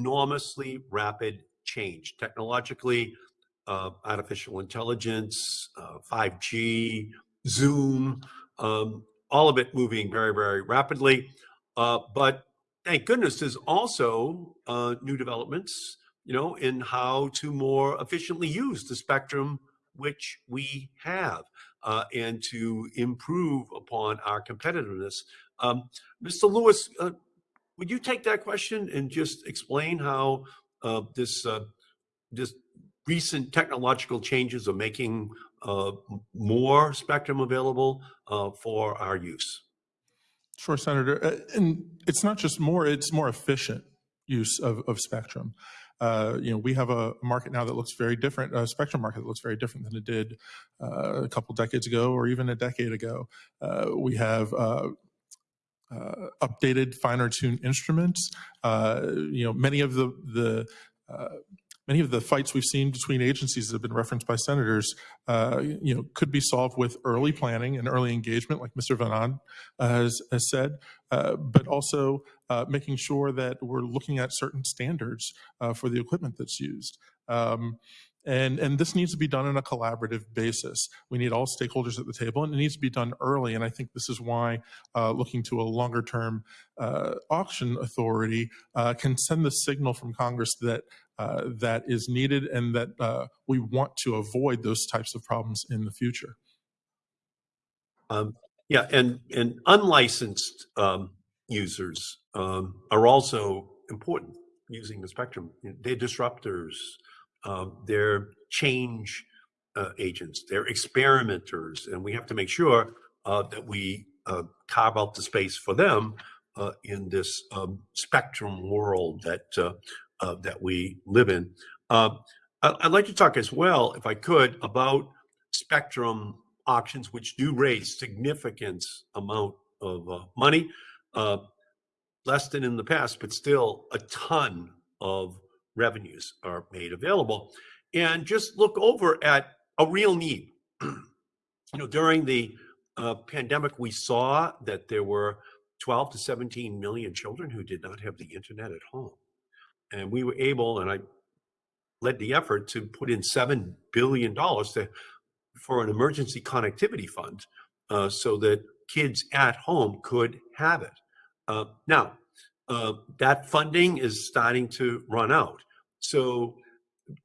enormously rapid change technologically, uh, artificial intelligence, uh, 5G, Zoom, um, all of it moving very, very rapidly. Uh, but thank goodness there's also uh, new developments, you know, in how to more efficiently use the spectrum which we have uh, and to improve upon our competitiveness. Um, Mr. Lewis, uh, would you take that question and just explain how uh, this uh, this recent technological changes are making uh, more spectrum available uh, for our use? Sure, Senator. Uh, and it's not just more, it's more efficient use of, of spectrum. Uh, you know, we have a market now that looks very different, a spectrum market that looks very different than it did uh, a couple decades ago or even a decade ago. Uh, we have uh, updated, finer tuned instruments. you know, many of the, the many of the fights we've seen between agencies that have been referenced by senators, uh, you know, could be solved with early planning and early engagement, like Mr. Van uh, has, has, said, uh, but also uh, making sure that we're looking at certain standards uh, for the equipment that's used. Um, and, and this needs to be done on a collaborative basis. We need all stakeholders at the table and it needs to be done early. And I think this is why uh, looking to a longer term uh, auction authority uh, can send the signal from Congress that uh, that is needed and that uh, we want to avoid those types of problems in the future. Um, yeah, and, and unlicensed um, users um, are also important using the spectrum. They're disruptors, um, they're change uh, agents, they're experimenters, and we have to make sure uh, that we uh, carve out the space for them uh, in this um, spectrum world that uh, uh, that we live in. I'd like to talk as well, if I could, about spectrum auctions, which do raise significant amount of money, less than in the past, but still a ton of revenues are made available. And just look over at a real need. you know, during the uh, pandemic, we saw that there were 12 to 17 million children who did not have the internet at home. And we were able, and I led the effort to put in $7 billion to, for an emergency connectivity fund uh, so that kids at home could have it. Uh, now, uh, that funding is starting to run out. So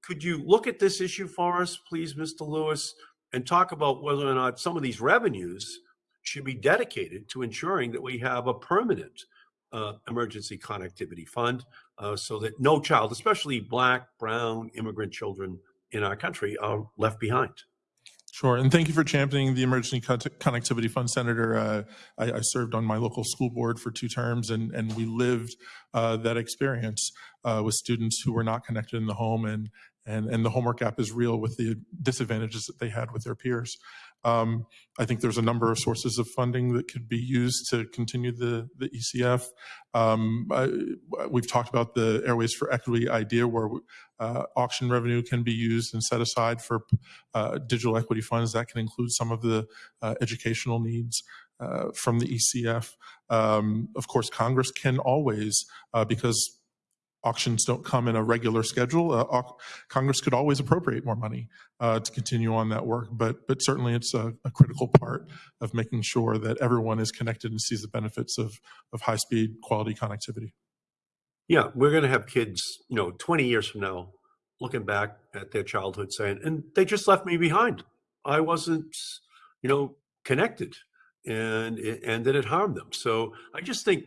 could you look at this issue for us, please, Mr. Lewis, and talk about whether or not some of these revenues should be dedicated to ensuring that we have a permanent uh, emergency connectivity fund uh, so that no child, especially black, brown, immigrant children in our country are left behind. Sure, and thank you for championing the Emergency Connectivity Fund, Senator. Uh, I, I, served on my local school board for two terms, and, and we lived uh, that experience uh, with students who were not connected in the home, and, and, and the homework gap is real with the disadvantages that they had with their peers. Um, I think there's a number of sources of funding that could be used to continue the, the ECF. Um, I, we've talked about the Airways for Equity idea where uh, auction revenue can be used and set aside for uh, digital equity funds. That can include some of the uh, educational needs. Uh, from the ECF. Um, of course, Congress can always, uh, because auctions don't come in a regular schedule. Uh, Congress could always appropriate more money uh, to continue on that work, but but certainly it's a, a, critical part of making sure that everyone is connected and sees the benefits of of high speed quality connectivity. Yeah, we're going to have kids, you know, 20 years from now, looking back at their childhood saying, and they just left me behind. I wasn't, you know, connected and and that it harmed them. So I just think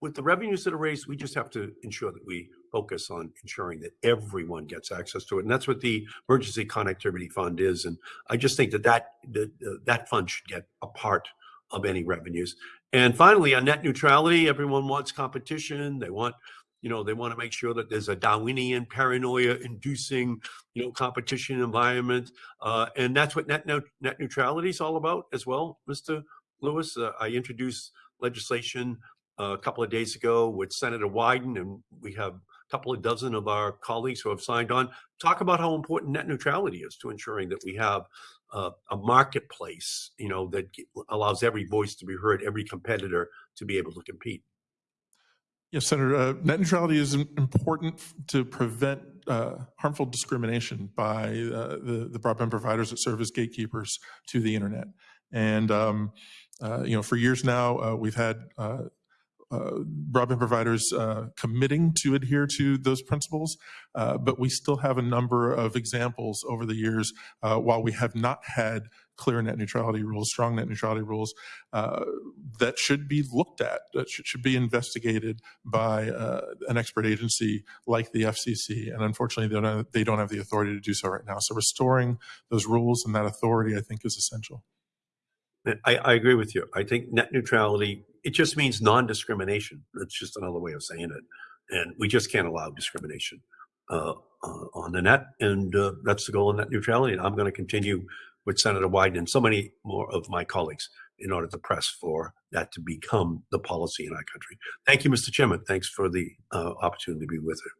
with the revenues that are raised, we just have to ensure that we focus on ensuring that everyone gets access to it. And that's what the Emergency Connectivity Fund is. And I just think that that, that, uh, that fund should get a part of any revenues. And finally, on net neutrality, everyone wants competition. They want, you know, they want to make sure that there's a Darwinian paranoia inducing, you know, competition environment. Uh, and that's what net, net neutrality is all about as well, Mr. Lewis. Uh, I introduced legislation a couple of days ago with Senator Wyden, and we have a couple of dozen of our colleagues who have signed on, talk about how important net neutrality is to ensuring that we have uh, a marketplace, you know, that allows every voice to be heard, every competitor to be able to compete. Yes, Senator, uh, net neutrality is important to prevent uh, harmful discrimination by uh, the, the broadband providers that serve as gatekeepers to the internet. And, um, uh, you know, for years now, uh, we've had broadband providers uh, committing to adhere to those principles, uh, but we still have a number of examples over the years uh, while we have not had clear net neutrality rules, strong net neutrality rules, uh, that should be looked at, that should, should be investigated by uh, an expert agency like the FCC. And unfortunately, they don't, have, they don't have the authority to do so right now. So restoring those rules and that authority, I think, is essential. I, I agree with you. I think net neutrality, it just means non-discrimination. That's just another way of saying it. And we just can't allow discrimination uh, uh, on the net. And uh, that's the goal of net neutrality. And I'm going to continue with Senator Wyden and so many more of my colleagues in order to press for that to become the policy in our country. Thank you, Mr. Chairman. Thanks for the uh, opportunity to be with you.